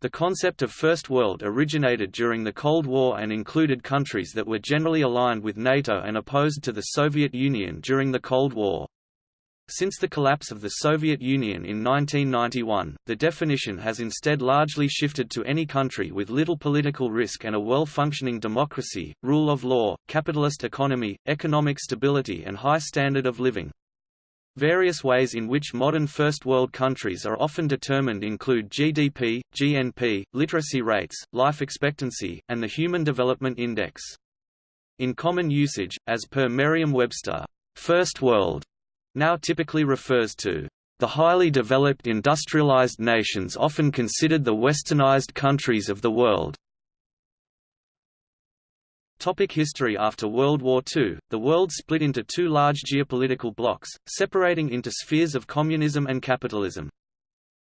The concept of First World originated during the Cold War and included countries that were generally aligned with NATO and opposed to the Soviet Union during the Cold War. Since the collapse of the Soviet Union in 1991, the definition has instead largely shifted to any country with little political risk and a well-functioning democracy, rule of law, capitalist economy, economic stability and high standard of living. Various ways in which modern First World countries are often determined include GDP, GNP, literacy rates, life expectancy, and the Human Development Index. In common usage, as per Merriam-Webster, First World now typically refers to the highly developed industrialized nations often considered the westernized countries of the world. Topic history After World War II, the world split into two large geopolitical blocs, separating into spheres of communism and capitalism.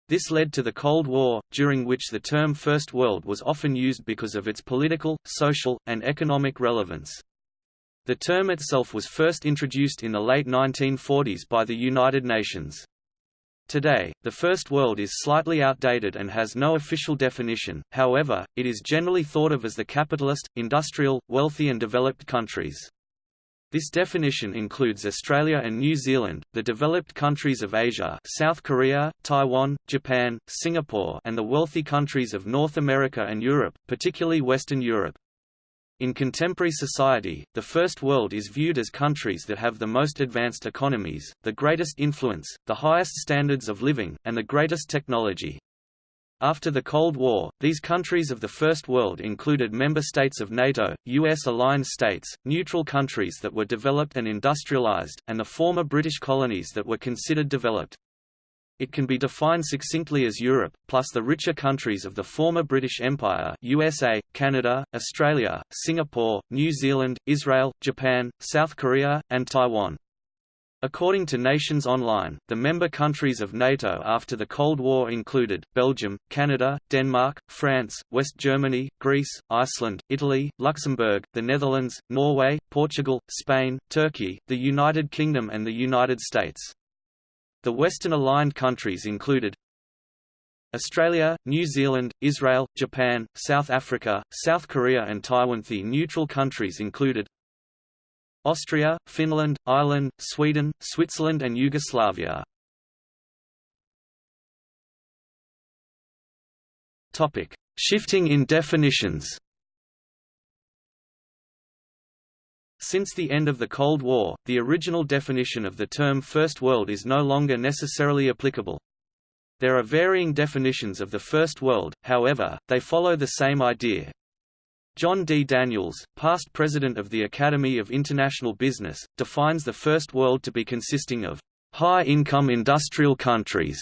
This led to the Cold War, during which the term First World was often used because of its political, social, and economic relevance. The term itself was first introduced in the late 1940s by the United Nations. Today, the First World is slightly outdated and has no official definition, however, it is generally thought of as the capitalist, industrial, wealthy and developed countries. This definition includes Australia and New Zealand, the developed countries of Asia South Korea, Taiwan, Japan, Singapore and the wealthy countries of North America and Europe, particularly Western Europe. In contemporary society, the First World is viewed as countries that have the most advanced economies, the greatest influence, the highest standards of living, and the greatest technology. After the Cold War, these countries of the First World included member states of NATO, US-aligned states, neutral countries that were developed and industrialized, and the former British colonies that were considered developed. It can be defined succinctly as Europe, plus the richer countries of the former British Empire USA, Canada, Australia, Singapore, New Zealand, Israel, Japan, South Korea, and Taiwan. According to Nations Online, the member countries of NATO after the Cold War included, Belgium, Canada, Denmark, France, West Germany, Greece, Iceland, Italy, Luxembourg, the Netherlands, Norway, Portugal, Spain, Turkey, the United Kingdom and the United States. The Western-aligned countries included Australia, New Zealand, Israel, Japan, South Africa, South Korea and Taiwan. The neutral countries included Austria, Finland, Ireland, Sweden, Switzerland and Yugoslavia. Shifting in definitions. Since the end of the Cold War, the original definition of the term First World is no longer necessarily applicable. There are varying definitions of the First World, however, they follow the same idea. John D. Daniels, past president of the Academy of International Business, defines the First World to be consisting of high-income industrial countries.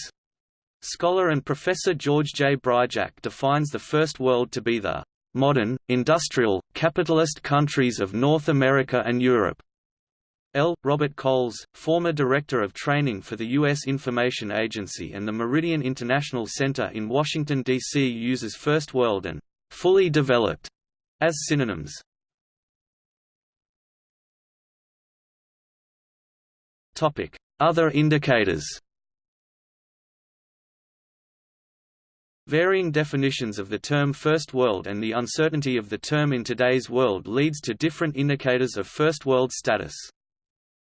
Scholar and professor George J. Bryjak defines the First World to be the modern, industrial, capitalist countries of North America and Europe. L. Robert Kohls, former Director of Training for the U.S. Information Agency and the Meridian International Center in Washington, D.C. uses First World and fully developed as synonyms. Other indicators Varying definitions of the term First World and the uncertainty of the term in today's world leads to different indicators of First World status.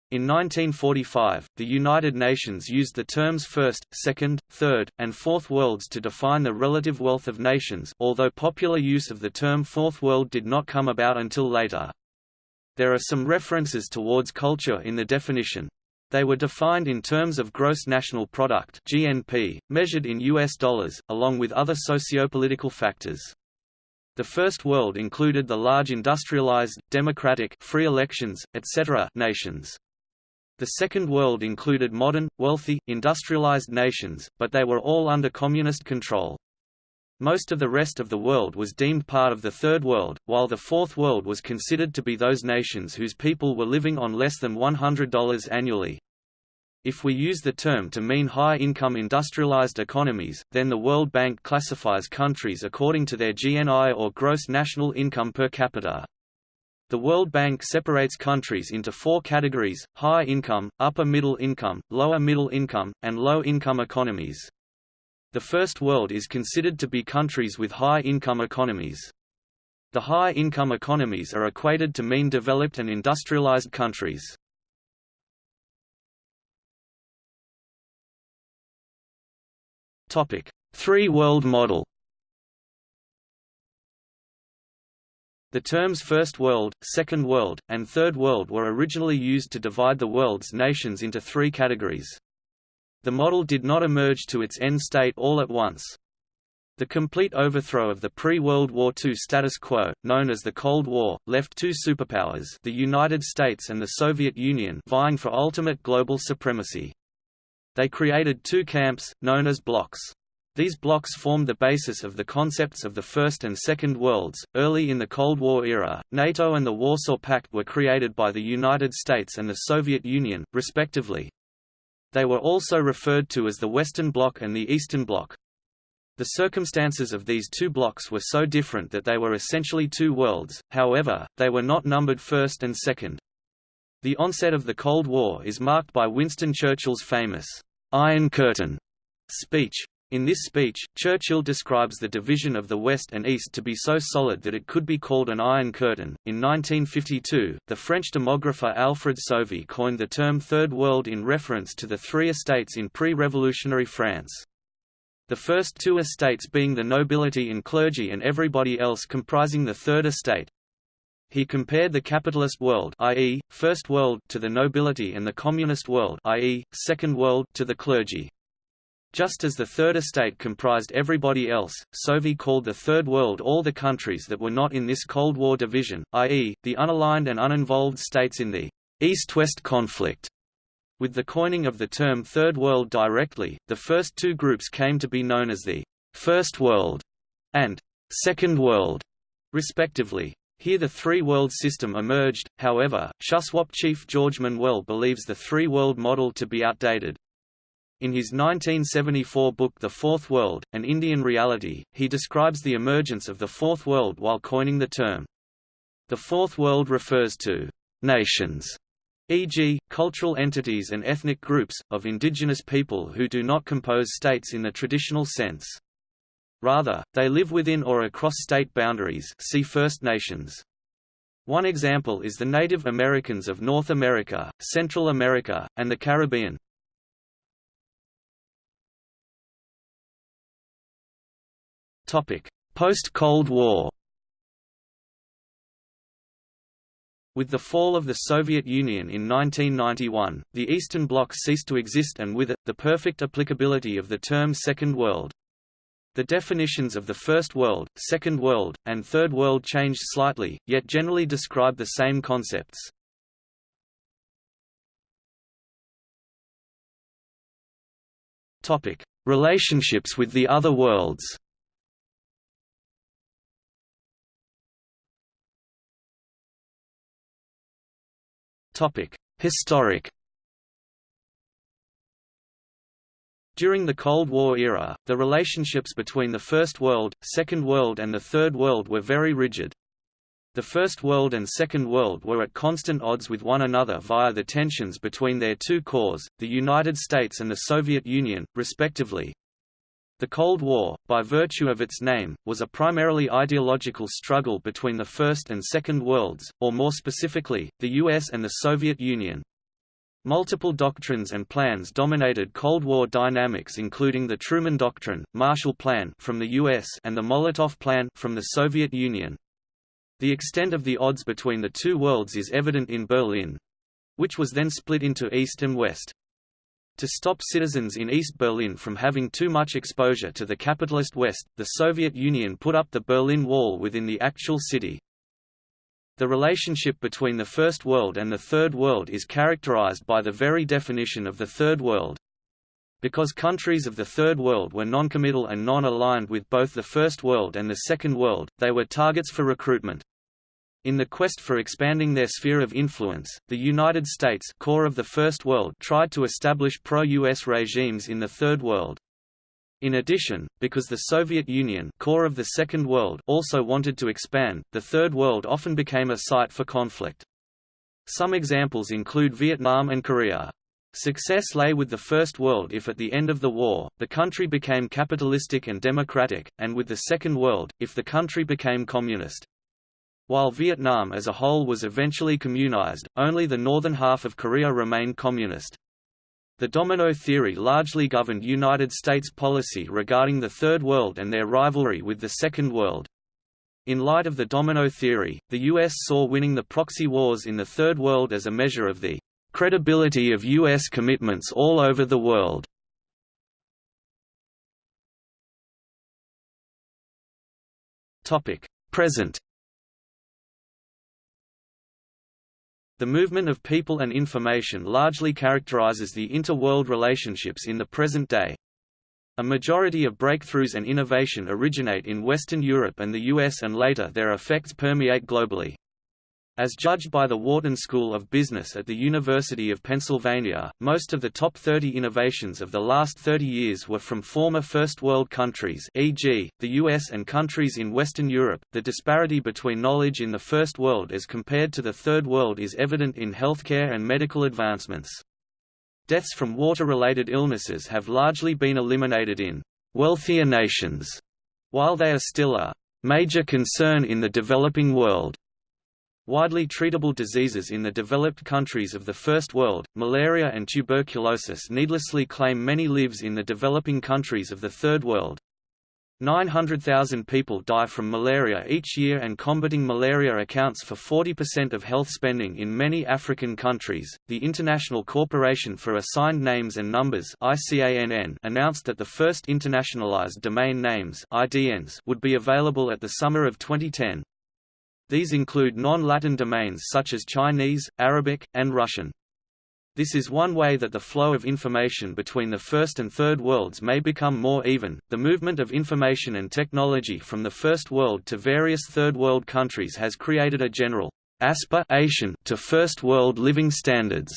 In 1945, the United Nations used the terms First, Second, Third, and Fourth Worlds to define the relative wealth of nations although popular use of the term Fourth World did not come about until later. There are some references towards culture in the definition. They were defined in terms of gross national product (GNP), measured in US dollars, along with other sociopolitical factors. The First World included the large industrialized, democratic, free elections, etc. nations. The Second World included modern, wealthy, industrialized nations, but they were all under communist control. Most of the rest of the world was deemed part of the Third World, while the Fourth World was considered to be those nations whose people were living on less than $100 annually. If we use the term to mean high-income industrialized economies, then the World Bank classifies countries according to their GNI or gross national income per capita. The World Bank separates countries into four categories, high income, upper middle income, lower middle income, and low income economies. The First World is considered to be countries with high-income economies. The high-income economies are equated to mean developed and industrialized countries. Three-world model The terms First World, Second World, and Third World were originally used to divide the world's nations into three categories. The model did not emerge to its end state all at once. The complete overthrow of the pre-World War II status quo, known as the Cold War, left two superpowers the United States and the Soviet Union vying for ultimate global supremacy. They created two camps, known as blocs. These blocs formed the basis of the concepts of the First and Second Worlds. Early in the Cold War era, NATO and the Warsaw Pact were created by the United States and the Soviet Union, respectively. They were also referred to as the Western Bloc and the Eastern Bloc. The circumstances of these two blocks were so different that they were essentially two worlds, however, they were not numbered first and second. The onset of the Cold War is marked by Winston Churchill's famous, "'Iron Curtain' speech. In this speech, Churchill describes the division of the West and East to be so solid that it could be called an Iron Curtain. In 1952, the French demographer Alfred Sauvy coined the term Third World in reference to the three estates in pre-revolutionary France. The first two estates being the nobility and clergy and everybody else comprising the Third Estate. He compared the capitalist world i.e., First World to the nobility and the communist world i.e., Second World to the clergy. Just as the Third Estate comprised everybody else, Sauvy called the Third World all the countries that were not in this Cold War division, i.e., the unaligned and uninvolved states in the East-West conflict. With the coining of the term Third World directly, the first two groups came to be known as the First World and Second World, respectively. Here the three-world system emerged, however, Shuswap chief George Manuel believes the three-world model to be outdated. In his 1974 book The Fourth World, An Indian Reality, he describes the emergence of the Fourth World while coining the term. The Fourth World refers to nations, e.g., cultural entities and ethnic groups, of indigenous people who do not compose states in the traditional sense. Rather, they live within or across state boundaries see First Nations. One example is the Native Americans of North America, Central America, and the Caribbean. Post-Cold War With the fall of the Soviet Union in 1991, the Eastern Bloc ceased to exist and with it, the perfect applicability of the term Second World. The definitions of the First World, Second World, and Third World changed slightly, yet generally describe the same concepts. Relationships with the other worlds Historic During the Cold War era, the relationships between the First World, Second World and the Third World were very rigid. The First World and Second World were at constant odds with one another via the tensions between their two cores, the United States and the Soviet Union, respectively. The Cold War, by virtue of its name, was a primarily ideological struggle between the First and Second Worlds, or more specifically, the US and the Soviet Union. Multiple doctrines and plans dominated Cold War dynamics including the Truman Doctrine, Marshall Plan from the US and the Molotov Plan from the Soviet Union. The extent of the odds between the two worlds is evident in Berlin, which was then split into East and West. To stop citizens in East Berlin from having too much exposure to the capitalist West, the Soviet Union put up the Berlin Wall within the actual city. The relationship between the First World and the Third World is characterized by the very definition of the Third World. Because countries of the Third World were noncommittal and non-aligned with both the First World and the Second World, they were targets for recruitment. In the quest for expanding their sphere of influence, the United States core of the First World tried to establish pro-US regimes in the Third World. In addition, because the Soviet Union core of the Second World also wanted to expand, the Third World often became a site for conflict. Some examples include Vietnam and Korea. Success lay with the First World if at the end of the war, the country became capitalistic and democratic, and with the Second World, if the country became communist. While Vietnam as a whole was eventually communized, only the northern half of Korea remained communist. The domino theory largely governed United States policy regarding the Third World and their rivalry with the Second World. In light of the domino theory, the U.S. saw winning the proxy wars in the Third World as a measure of the credibility of U.S. commitments all over the world. Present The movement of people and information largely characterizes the inter-world relationships in the present day. A majority of breakthroughs and innovation originate in Western Europe and the US and later their effects permeate globally. As judged by the Wharton School of Business at the University of Pennsylvania, most of the top 30 innovations of the last 30 years were from former First World countries e.g., the US and countries in Western Europe. The disparity between knowledge in the First World as compared to the Third World is evident in healthcare and medical advancements. Deaths from water-related illnesses have largely been eliminated in wealthier nations, while they are still a major concern in the developing world. Widely treatable diseases in the developed countries of the First World, malaria and tuberculosis needlessly claim many lives in the developing countries of the Third World. 900,000 people die from malaria each year and combating malaria accounts for 40% of health spending in many African countries. The Internet Corporation for Assigned Names and Numbers (ICANN) announced that the first internationalized domain names (IDNs) would be available at the summer of 2010. These include non-Latin domains such as Chinese, Arabic, and Russian. This is one way that the flow of information between the first and third worlds may become more even. The movement of information and technology from the first world to various third world countries has created a general aspiration to first world living standards.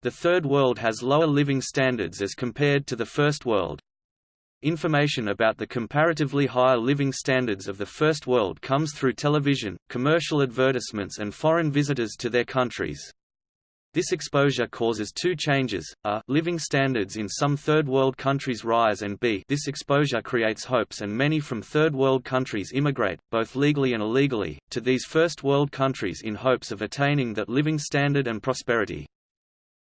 The third world has lower living standards as compared to the first world. Information about the comparatively higher living standards of the First World comes through television, commercial advertisements and foreign visitors to their countries. This exposure causes two changes, a, living standards in some Third World countries rise and b, this exposure creates hopes and many from Third World countries immigrate, both legally and illegally, to these First World countries in hopes of attaining that living standard and prosperity.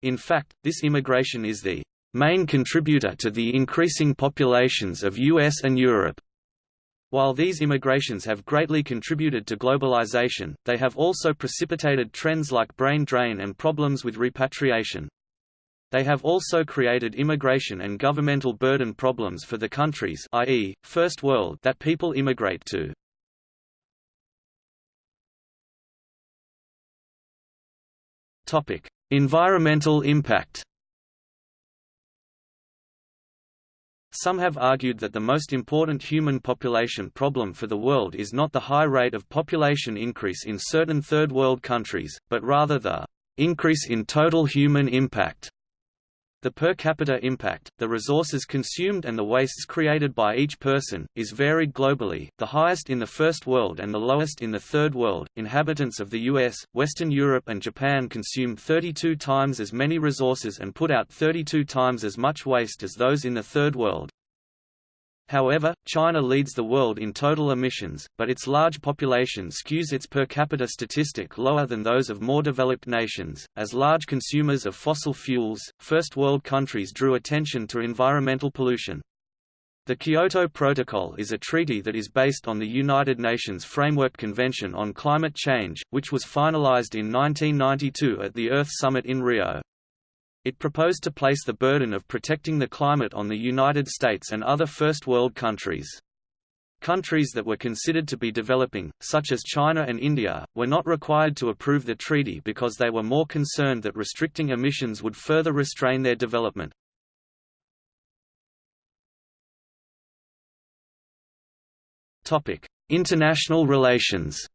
In fact, this immigration is the main contributor to the increasing populations of US and Europe. While these immigrations have greatly contributed to globalization, they have also precipitated trends like brain drain and problems with repatriation. They have also created immigration and governmental burden problems for the countries i.e., First World that people immigrate to. Environmental impact Some have argued that the most important human population problem for the world is not the high rate of population increase in certain third world countries, but rather the increase in total human impact. The per capita impact, the resources consumed and the wastes created by each person, is varied globally, the highest in the First World and the lowest in the Third World. Inhabitants of the US, Western Europe, and Japan consume 32 times as many resources and put out 32 times as much waste as those in the Third World. However, China leads the world in total emissions, but its large population skews its per capita statistic lower than those of more developed nations. As large consumers of fossil fuels, first world countries drew attention to environmental pollution. The Kyoto Protocol is a treaty that is based on the United Nations Framework Convention on Climate Change, which was finalized in 1992 at the Earth Summit in Rio. It proposed to place the burden of protecting the climate on the United States and other First World countries. Countries that were considered to be developing, such as China and India, were not required to approve the treaty because they were more concerned that restricting emissions would further restrain their development. International relations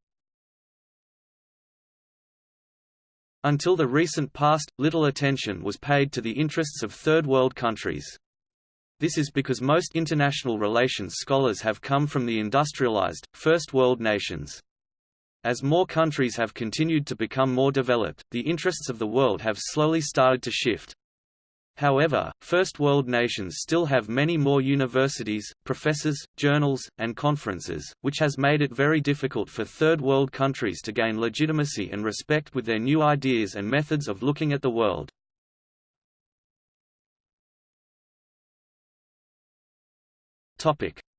Until the recent past, little attention was paid to the interests of Third World countries. This is because most international relations scholars have come from the industrialized, First World nations. As more countries have continued to become more developed, the interests of the world have slowly started to shift. However, First World nations still have many more universities, professors, journals, and conferences, which has made it very difficult for Third World countries to gain legitimacy and respect with their new ideas and methods of looking at the world.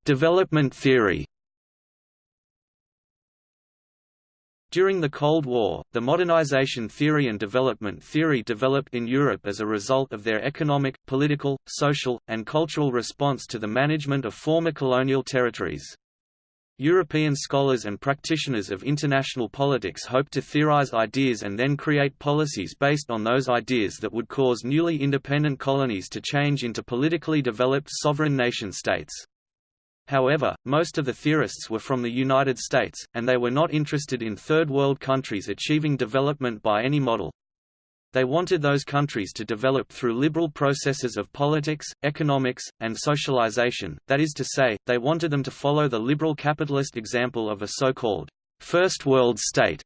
Development theory During the Cold War, the modernization theory and development theory developed in Europe as a result of their economic, political, social, and cultural response to the management of former colonial territories. European scholars and practitioners of international politics hoped to theorize ideas and then create policies based on those ideas that would cause newly independent colonies to change into politically developed sovereign nation-states. However, most of the theorists were from the United States, and they were not interested in Third World countries achieving development by any model. They wanted those countries to develop through liberal processes of politics, economics, and socialization, that is to say, they wanted them to follow the liberal capitalist example of a so-called First World State.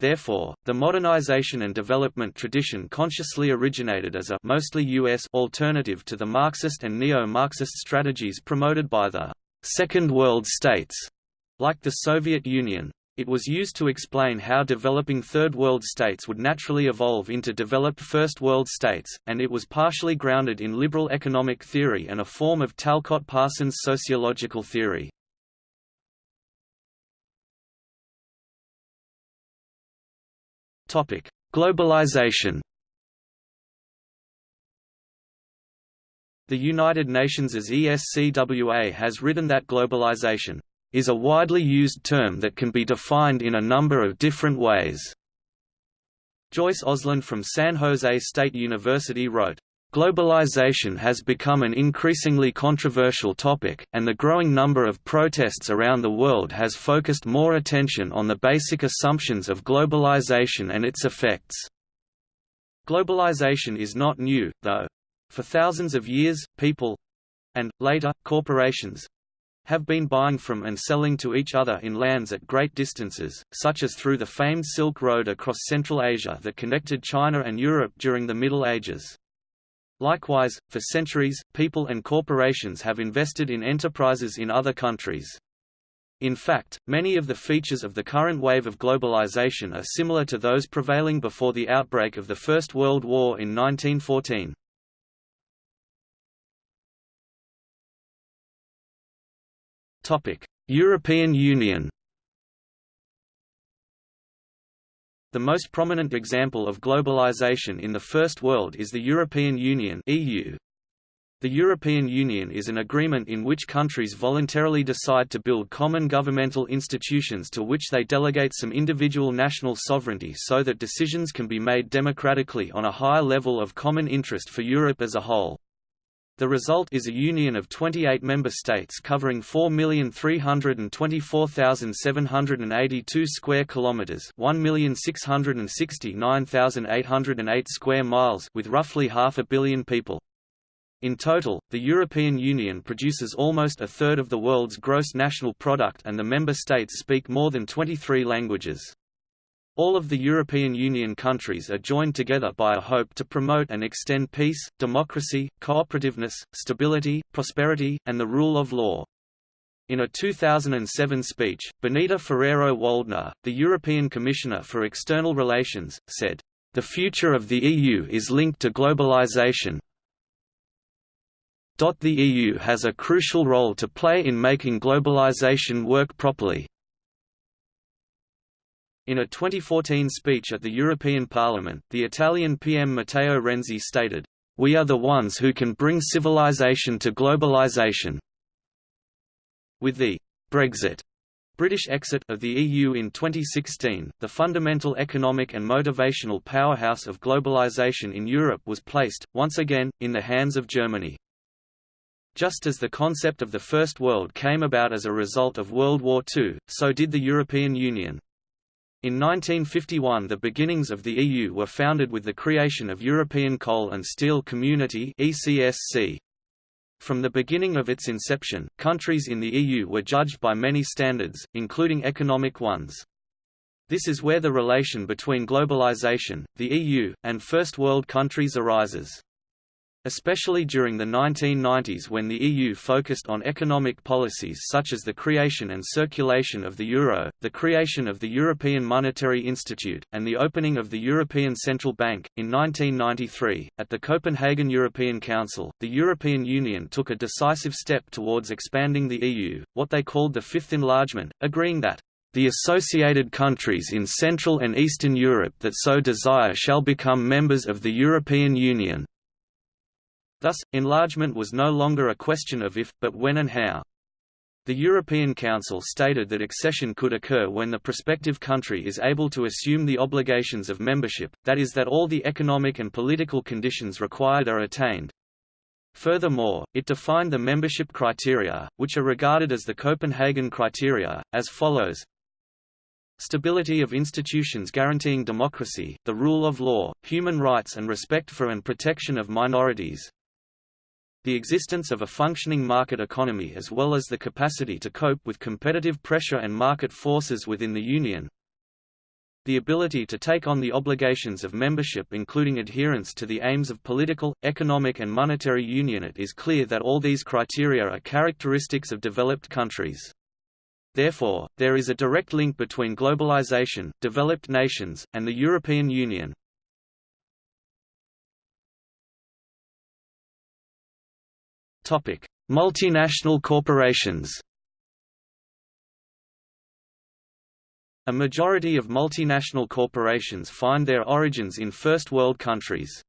Therefore, the modernization and development tradition consciously originated as a mostly US alternative to the Marxist and neo-Marxist strategies promoted by the Second World States, like the Soviet Union. It was used to explain how developing Third World states would naturally evolve into developed First World states, and it was partially grounded in liberal economic theory and a form of Talcott Parsons sociological theory. Globalization The United Nations ESCWA has written that globalization is a widely used term that can be defined in a number of different ways. Joyce Osland from San Jose State University wrote, Globalization has become an increasingly controversial topic, and the growing number of protests around the world has focused more attention on the basic assumptions of globalization and its effects. Globalization is not new, though. For thousands of years, people—and, later, corporations—have been buying from and selling to each other in lands at great distances, such as through the famed Silk Road across Central Asia that connected China and Europe during the Middle Ages. Likewise, for centuries, people and corporations have invested in enterprises in other countries. In fact, many of the features of the current wave of globalization are similar to those prevailing before the outbreak of the First World War in 1914. European Union The most prominent example of globalization in the First World is the European Union EU. The European Union is an agreement in which countries voluntarily decide to build common governmental institutions to which they delegate some individual national sovereignty so that decisions can be made democratically on a higher level of common interest for Europe as a whole. The result is a union of 28 member states covering 4,324,782 square kilometers, 1,669,808 square miles with roughly half a billion people. In total, the European Union produces almost a third of the world's gross national product and the member states speak more than 23 languages. All of the European Union countries are joined together by a hope to promote and extend peace, democracy, cooperativeness, stability, prosperity, and the rule of law. In a 2007 speech, Benita Ferrero-Waldner, the European Commissioner for External Relations, said, "...the future of the EU is linked to globalization, the EU has a crucial role to play in making globalization work properly. In a 2014 speech at the European Parliament, the Italian PM Matteo Renzi stated, "...we are the ones who can bring civilization to globalization." With the Brexit British exit of the EU in 2016, the fundamental economic and motivational powerhouse of globalization in Europe was placed, once again, in the hands of Germany. Just as the concept of the First World came about as a result of World War II, so did the European Union. In 1951 the beginnings of the EU were founded with the creation of European Coal and Steel Community. From the beginning of its inception, countries in the EU were judged by many standards, including economic ones. This is where the relation between globalization, the EU, and First World countries arises. Especially during the 1990s when the EU focused on economic policies such as the creation and circulation of the euro, the creation of the European Monetary Institute, and the opening of the European Central Bank. In 1993, at the Copenhagen European Council, the European Union took a decisive step towards expanding the EU, what they called the Fifth Enlargement, agreeing that the associated countries in Central and Eastern Europe that so desire shall become members of the European Union. Thus, enlargement was no longer a question of if, but when and how. The European Council stated that accession could occur when the prospective country is able to assume the obligations of membership, that is that all the economic and political conditions required are attained. Furthermore, it defined the membership criteria, which are regarded as the Copenhagen criteria, as follows Stability of institutions guaranteeing democracy, the rule of law, human rights and respect for and protection of minorities, the existence of a functioning market economy as well as the capacity to cope with competitive pressure and market forces within the Union, the ability to take on the obligations of membership including adherence to the aims of political, economic and monetary union It is clear that all these criteria are characteristics of developed countries. Therefore, there is a direct link between globalization, developed nations, and the European Union. Topic: Multinational corporations. A majority of multinational corporations find their origins in First World countries.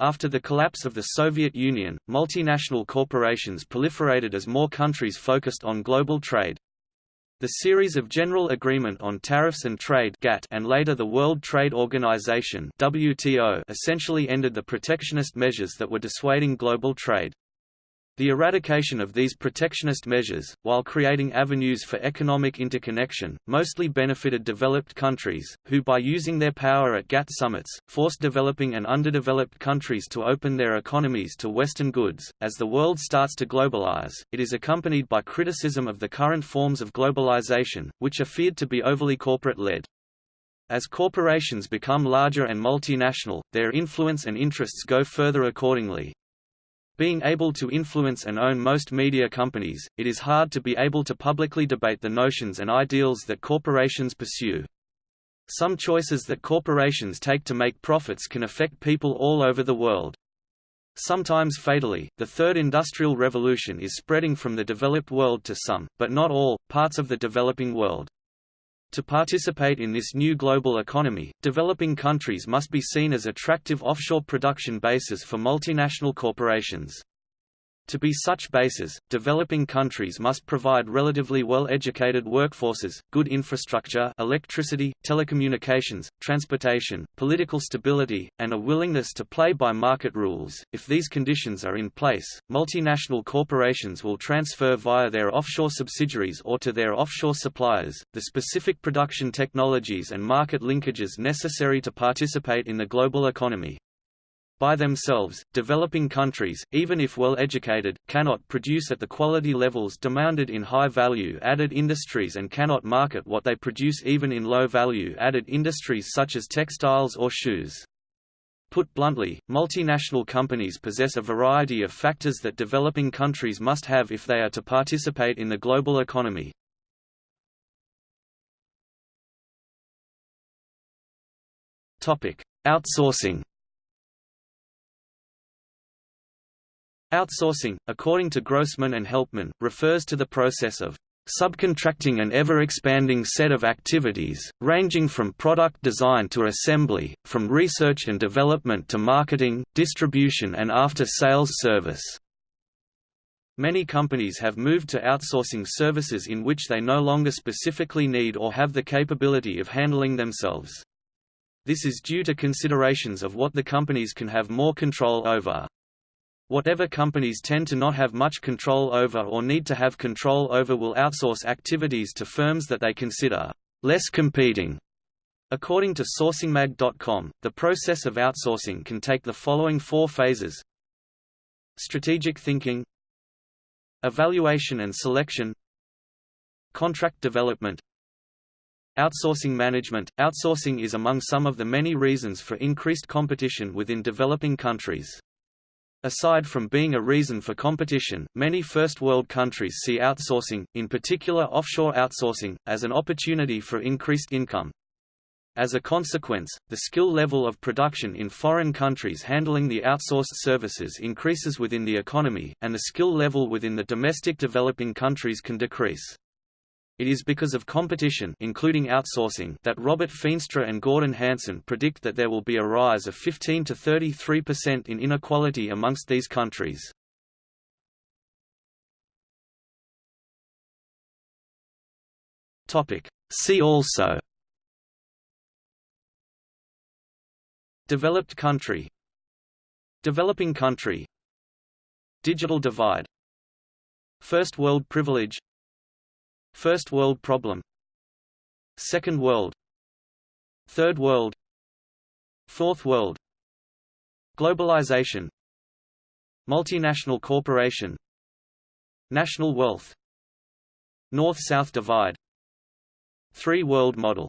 After the collapse of the Soviet Union, multinational corporations proliferated as more countries focused on global trade. The series of General Agreement on Tariffs and Trade (GATT) and later the World Trade Organization (WTO) essentially ended the protectionist measures that were dissuading global trade. The eradication of these protectionist measures, while creating avenues for economic interconnection, mostly benefited developed countries, who by using their power at GATT summits, forced developing and underdeveloped countries to open their economies to Western goods. As the world starts to globalize, it is accompanied by criticism of the current forms of globalization, which are feared to be overly corporate-led. As corporations become larger and multinational, their influence and interests go further accordingly, being able to influence and own most media companies, it is hard to be able to publicly debate the notions and ideals that corporations pursue. Some choices that corporations take to make profits can affect people all over the world. Sometimes fatally, the Third Industrial Revolution is spreading from the developed world to some, but not all, parts of the developing world. To participate in this new global economy, developing countries must be seen as attractive offshore production bases for multinational corporations. To be such bases, developing countries must provide relatively well-educated workforces, good infrastructure electricity, telecommunications, transportation, political stability, and a willingness to play by market rules. If these conditions are in place, multinational corporations will transfer via their offshore subsidiaries or to their offshore suppliers, the specific production technologies and market linkages necessary to participate in the global economy. By themselves, developing countries, even if well educated, cannot produce at the quality levels demanded in high value added industries and cannot market what they produce even in low value added industries such as textiles or shoes. Put bluntly, multinational companies possess a variety of factors that developing countries must have if they are to participate in the global economy. Outsourcing Outsourcing, according to Grossman and Helpman, refers to the process of subcontracting an ever-expanding set of activities, ranging from product design to assembly, from research and development to marketing, distribution and after-sales service. Many companies have moved to outsourcing services in which they no longer specifically need or have the capability of handling themselves. This is due to considerations of what the companies can have more control over. Whatever companies tend to not have much control over or need to have control over will outsource activities to firms that they consider less competing. According to sourcingmag.com, the process of outsourcing can take the following four phases Strategic thinking Evaluation and selection Contract development Outsourcing management Outsourcing is among some of the many reasons for increased competition within developing countries. Aside from being a reason for competition, many First World countries see outsourcing, in particular offshore outsourcing, as an opportunity for increased income. As a consequence, the skill level of production in foreign countries handling the outsourced services increases within the economy, and the skill level within the domestic developing countries can decrease. It is because of competition including outsourcing that Robert Feenstra and Gordon Hanson predict that there will be a rise of 15 to 33% in inequality amongst these countries. See also Developed country Developing country Digital divide First world privilege First World Problem. Second World. Third World. Fourth World. Globalization. Multinational corporation. National wealth. North-South divide. Three-world model